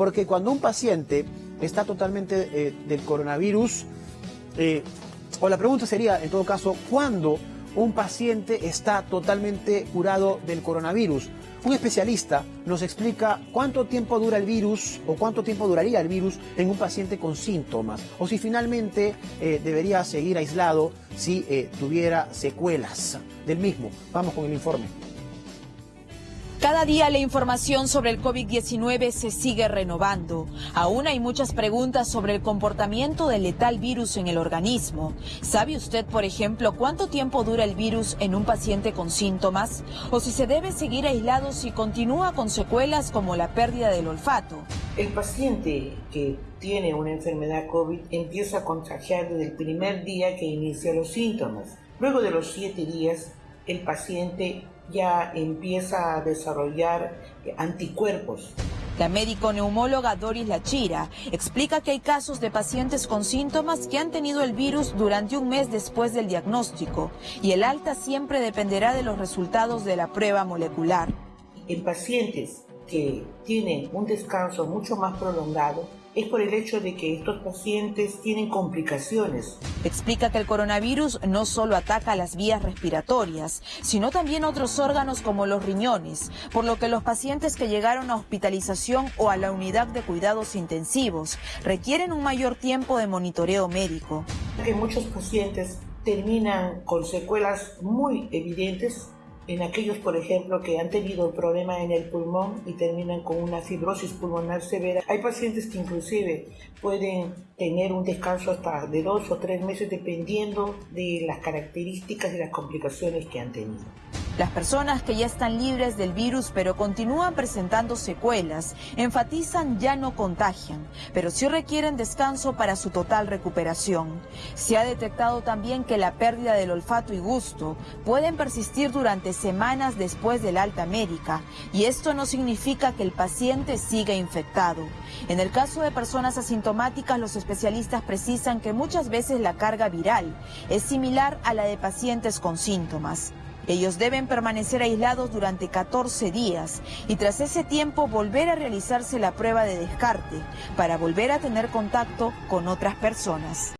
Porque cuando un paciente está totalmente eh, del coronavirus, eh, o la pregunta sería, en todo caso, ¿cuándo un paciente está totalmente curado del coronavirus? Un especialista nos explica cuánto tiempo dura el virus o cuánto tiempo duraría el virus en un paciente con síntomas o si finalmente eh, debería seguir aislado si tuviera secuelas del mismo. Vamos con el informe. Cada día la información sobre el COVID-19 se sigue renovando. Aún hay muchas preguntas sobre el comportamiento del letal virus en el organismo. ¿Sabe usted, por ejemplo, cuánto tiempo dura el virus en un paciente con síntomas? ¿O si se debe seguir aislado si continúa con secuelas como la pérdida del olfato? El paciente que tiene una enfermedad COVID empieza a contagiar desde el primer día que inicia los síntomas. Luego de los siete días, el paciente ya empieza a desarrollar anticuerpos. La médico neumóloga Doris Lachira explica que hay casos de pacientes con síntomas que han tenido el virus durante un mes después del diagnóstico y el alta siempre dependerá de los resultados de la prueba molecular. En pacientes que tienen un descanso mucho más prolongado, es por el hecho de que estos pacientes tienen complicaciones. Explica que el coronavirus no solo ataca las vías respiratorias, sino también otros órganos como los riñones, por lo que los pacientes que llegaron a hospitalización o a la unidad de cuidados intensivos requieren un mayor tiempo de monitoreo médico. Que muchos pacientes terminan con secuelas muy evidentes en aquellos, por ejemplo, que han tenido problema en el pulmón y terminan con una fibrosis pulmonar severa. Hay pacientes que inclusive pueden tener un descanso hasta de dos o tres meses dependiendo de las características y las complicaciones que han tenido. Las personas que ya están libres del virus pero continúan presentando secuelas enfatizan ya no contagian, pero sí requieren descanso para su total recuperación. Se ha detectado también que la pérdida del olfato y gusto pueden persistir durante semanas después del alta médica y esto no significa que el paciente siga infectado. En el caso de personas asintomáticas, los especialistas precisan que muchas veces la carga viral es similar a la de pacientes con síntomas. Ellos deben permanecer aislados durante 14 días y tras ese tiempo volver a realizarse la prueba de descarte para volver a tener contacto con otras personas.